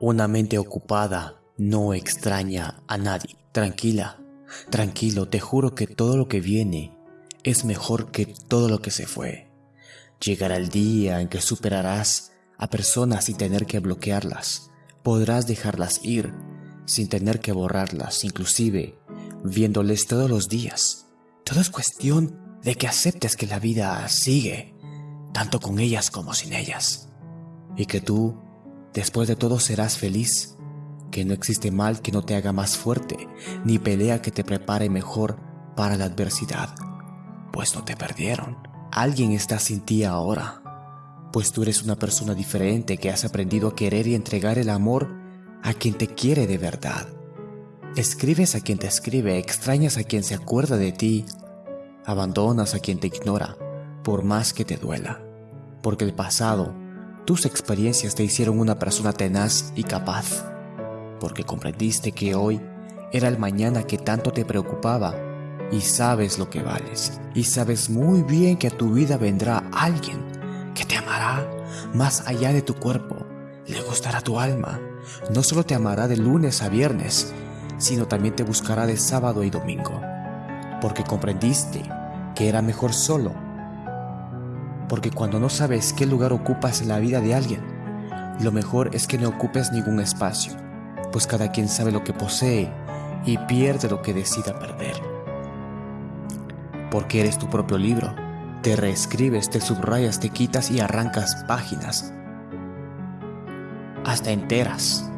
Una mente ocupada no extraña a nadie. Tranquila, tranquilo, te juro que todo lo que viene es mejor que todo lo que se fue. Llegará el día en que superarás a personas sin tener que bloquearlas. Podrás dejarlas ir sin tener que borrarlas, inclusive viéndoles todos los días. Todo es cuestión de que aceptes que la vida sigue, tanto con ellas como sin ellas. Y que tú Después de todo serás feliz, que no existe mal que no te haga más fuerte, ni pelea que te prepare mejor para la adversidad, pues no te perdieron. Alguien está sin ti ahora, pues tú eres una persona diferente que has aprendido a querer y entregar el amor a quien te quiere de verdad. Escribes a quien te escribe, extrañas a quien se acuerda de ti, abandonas a quien te ignora, por más que te duela, porque el pasado tus experiencias te hicieron una persona tenaz y capaz, porque comprendiste que hoy era el mañana que tanto te preocupaba y sabes lo que vales. Y sabes muy bien que a tu vida vendrá alguien que te amará más allá de tu cuerpo, le gustará tu alma. No solo te amará de lunes a viernes, sino también te buscará de sábado y domingo, porque comprendiste que era mejor solo porque cuando no sabes qué lugar ocupas en la vida de alguien, lo mejor es que no ocupes ningún espacio, pues cada quien sabe lo que posee y pierde lo que decida perder. Porque eres tu propio libro, te reescribes, te subrayas, te quitas y arrancas páginas, hasta enteras.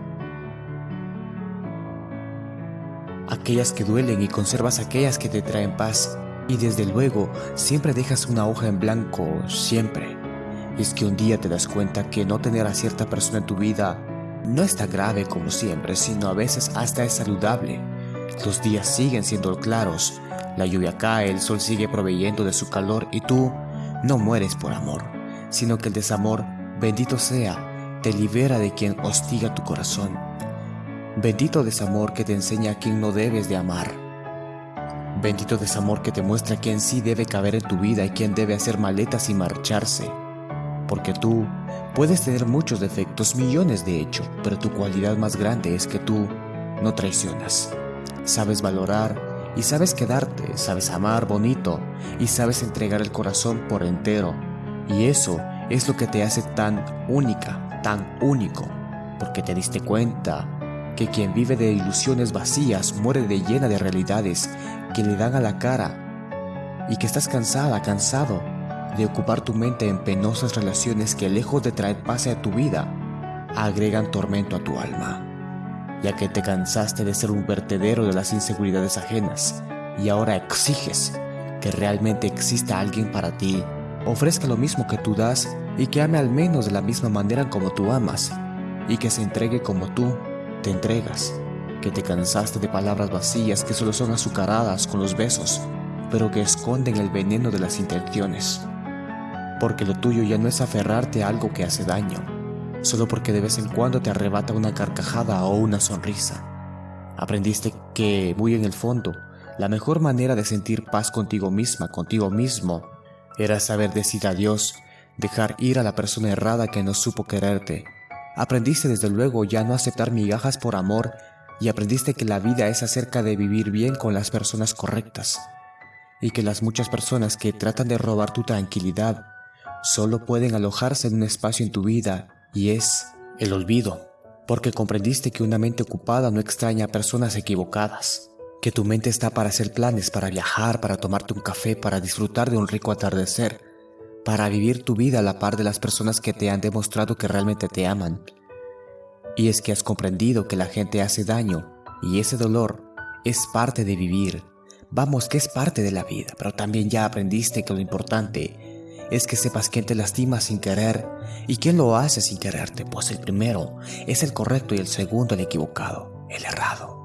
Aquellas que duelen y conservas aquellas que te traen paz y desde luego, siempre dejas una hoja en blanco, siempre. es que un día te das cuenta que no tener a cierta persona en tu vida no es tan grave como siempre, sino a veces hasta es saludable. Los días siguen siendo claros, la lluvia cae, el sol sigue proveyendo de su calor y tú no mueres por amor, sino que el desamor, bendito sea, te libera de quien hostiga tu corazón. Bendito desamor que te enseña a quien no debes de amar. Bendito desamor que te muestra quién sí debe caber en tu vida y quién debe hacer maletas y marcharse. Porque tú puedes tener muchos defectos, millones de hecho, pero tu cualidad más grande es que tú no traicionas. Sabes valorar y sabes quedarte, sabes amar bonito y sabes entregar el corazón por entero. Y eso es lo que te hace tan única, tan único, porque te diste cuenta que quien vive de ilusiones vacías muere de llena de realidades que le dan a la cara y que estás cansada, cansado de ocupar tu mente en penosas relaciones que lejos de traer paz a tu vida, agregan tormento a tu alma, ya que te cansaste de ser un vertedero de las inseguridades ajenas y ahora exiges que realmente exista alguien para ti, ofrezca lo mismo que tú das y que ame al menos de la misma manera como tú amas y que se entregue como tú te entregas, que te cansaste de palabras vacías que solo son azucaradas con los besos, pero que esconden el veneno de las intenciones. Porque lo tuyo ya no es aferrarte a algo que hace daño, solo porque de vez en cuando te arrebata una carcajada o una sonrisa. Aprendiste que, muy en el fondo, la mejor manera de sentir paz contigo misma, contigo mismo, era saber decir adiós, dejar ir a la persona errada que no supo quererte Aprendiste desde luego ya no aceptar migajas por amor y aprendiste que la vida es acerca de vivir bien con las personas correctas y que las muchas personas que tratan de robar tu tranquilidad solo pueden alojarse en un espacio en tu vida y es el olvido, porque comprendiste que una mente ocupada no extraña a personas equivocadas, que tu mente está para hacer planes, para viajar, para tomarte un café, para disfrutar de un rico atardecer, para vivir tu vida a la par de las personas que te han demostrado que realmente te aman. Y es que has comprendido que la gente hace daño y ese dolor es parte de vivir. Vamos, que es parte de la vida, pero también ya aprendiste que lo importante es que sepas quién te lastima sin querer y quién lo hace sin quererte, pues el primero es el correcto y el segundo el equivocado, el errado.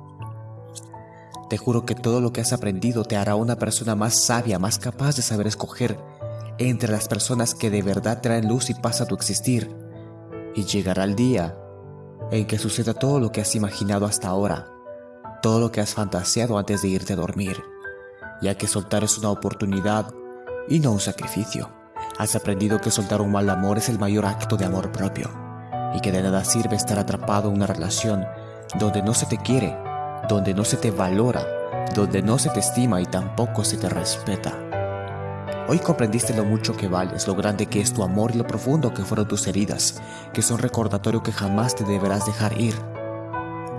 Te juro que todo lo que has aprendido te hará una persona más sabia, más capaz de saber escoger entre las personas que de verdad traen luz y paz a tu existir. Y llegará el día en que suceda todo lo que has imaginado hasta ahora, todo lo que has fantaseado antes de irte a dormir, ya que soltar es una oportunidad y no un sacrificio. Has aprendido que soltar un mal amor es el mayor acto de amor propio. y que de nada sirve estar atrapado en una relación donde no se te quiere, donde no se te valora, donde no se te estima y tampoco se te respeta. Hoy comprendiste lo mucho que vales, lo grande que es tu amor y lo profundo que fueron tus heridas, que son recordatorio que jamás te deberás dejar ir.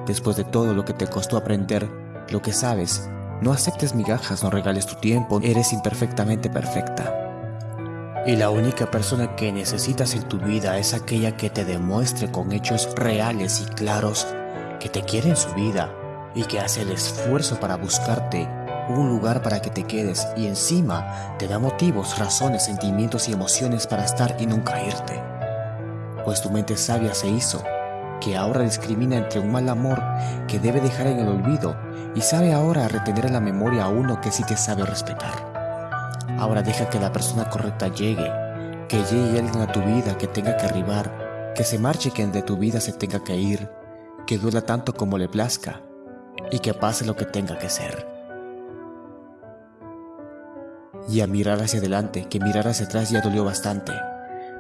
Después de todo lo que te costó aprender, lo que sabes, no aceptes migajas, no regales tu tiempo, eres imperfectamente perfecta. Y la única persona que necesitas en tu vida es aquella que te demuestre con hechos reales y claros que te quiere en su vida y que hace el esfuerzo para buscarte un lugar para que te quedes y encima te da motivos, razones, sentimientos y emociones para estar y nunca irte. Pues tu mente sabia se hizo, que ahora discrimina entre un mal amor que debe dejar en el olvido y sabe ahora retener en la memoria a uno que sí te sabe respetar. Ahora deja que la persona correcta llegue, que llegue alguien a tu vida que tenga que arribar, que se marche quien de tu vida se tenga que ir, que duela tanto como le plazca y que pase lo que tenga que ser. Y a mirar hacia adelante, que mirar hacia atrás ya dolió bastante,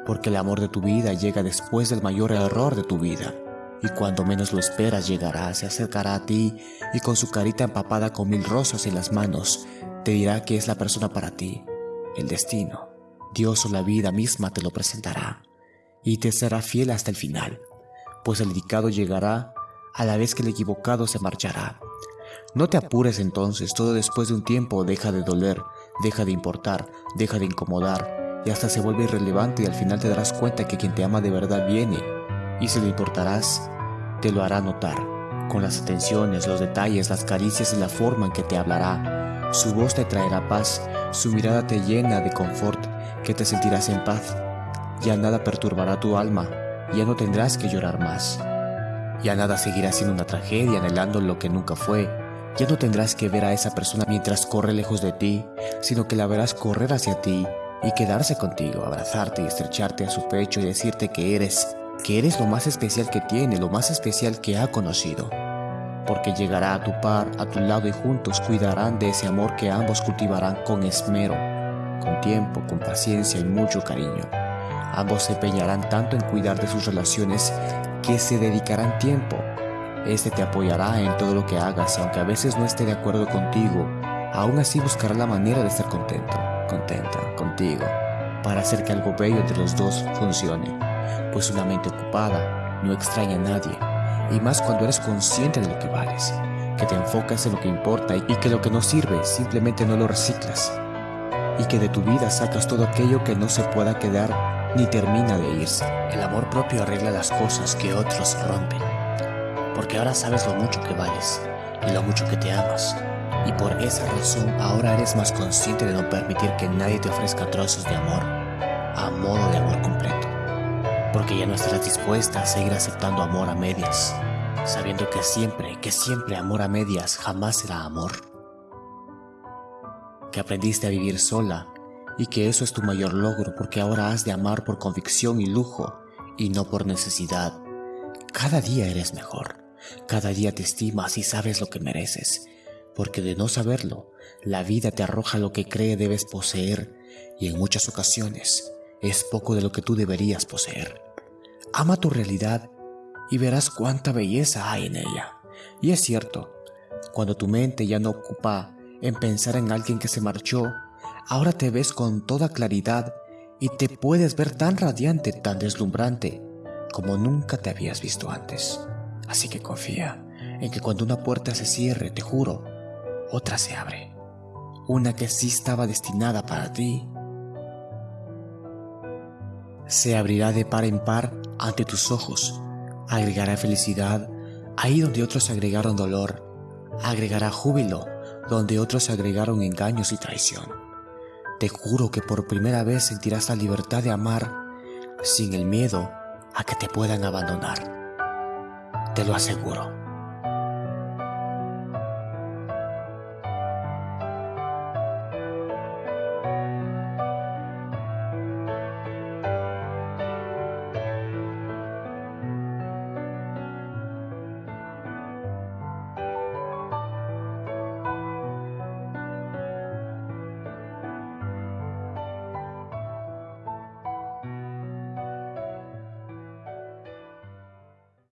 porque el amor de tu vida llega después del mayor error de tu vida. Y cuando menos lo esperas llegará, se acercará a ti y con su carita empapada con mil rosas en las manos, te dirá que es la persona para ti, el destino. Dios o la vida misma te lo presentará y te será fiel hasta el final, pues el dedicado llegará a la vez que el equivocado se marchará. No te apures entonces, todo después de un tiempo deja de doler, deja de importar, deja de incomodar y hasta se vuelve irrelevante y al final te darás cuenta que quien te ama de verdad viene y si le importarás, te lo hará notar, con las atenciones, los detalles, las caricias y la forma en que te hablará su voz te traerá paz, su mirada te llena de confort, que te sentirás en paz. Ya nada perturbará tu alma, ya no tendrás que llorar más. Ya nada seguirá siendo una tragedia anhelando lo que nunca fue. Ya no tendrás que ver a esa persona mientras corre lejos de ti, sino que la verás correr hacia ti y quedarse contigo, abrazarte y estrecharte a su pecho y decirte que eres, que eres lo más especial que tiene, lo más especial que ha conocido porque llegará a tu par, a tu lado y juntos cuidarán de ese amor que ambos cultivarán con esmero, con tiempo, con paciencia y mucho cariño. Ambos se empeñarán tanto en cuidar de sus relaciones que se dedicarán tiempo. Este te apoyará en todo lo que hagas aunque a veces no esté de acuerdo contigo, aún así buscará la manera de estar contento, contenta contigo, para hacer que algo bello entre los dos funcione, pues una mente ocupada no extraña a nadie y más cuando eres consciente de lo que vales, que te enfocas en lo que importa y que lo que no sirve simplemente no lo reciclas, y que de tu vida sacas todo aquello que no se pueda quedar ni termina de irse. El amor propio arregla las cosas que otros rompen, porque ahora sabes lo mucho que vales y lo mucho que te amas, y por esa razón ahora eres más consciente de no permitir que nadie te ofrezca trozos de amor a modo de amor completo porque ya no estarás dispuesta a seguir aceptando amor a medias, sabiendo que siempre, que siempre amor a medias jamás será amor. Que aprendiste a vivir sola y que eso es tu mayor logro porque ahora has de amar por convicción y lujo y no por necesidad. Cada día eres mejor, cada día te estimas y sabes lo que mereces, porque de no saberlo, la vida te arroja lo que cree debes poseer y en muchas ocasiones es poco de lo que tú deberías poseer. Ama tu realidad y verás cuánta belleza hay en ella. Y es cierto, cuando tu mente ya no ocupa en pensar en alguien que se marchó, ahora te ves con toda claridad y te puedes ver tan radiante, tan deslumbrante, como nunca te habías visto antes. Así que confía en que cuando una puerta se cierre, te juro, otra se abre. Una que sí estaba destinada para ti se abrirá de par en par ante tus ojos, agregará felicidad ahí donde otros agregaron dolor, agregará júbilo donde otros agregaron engaños y traición. Te juro que por primera vez sentirás la libertad de amar sin el miedo a que te puedan abandonar. Te lo aseguro.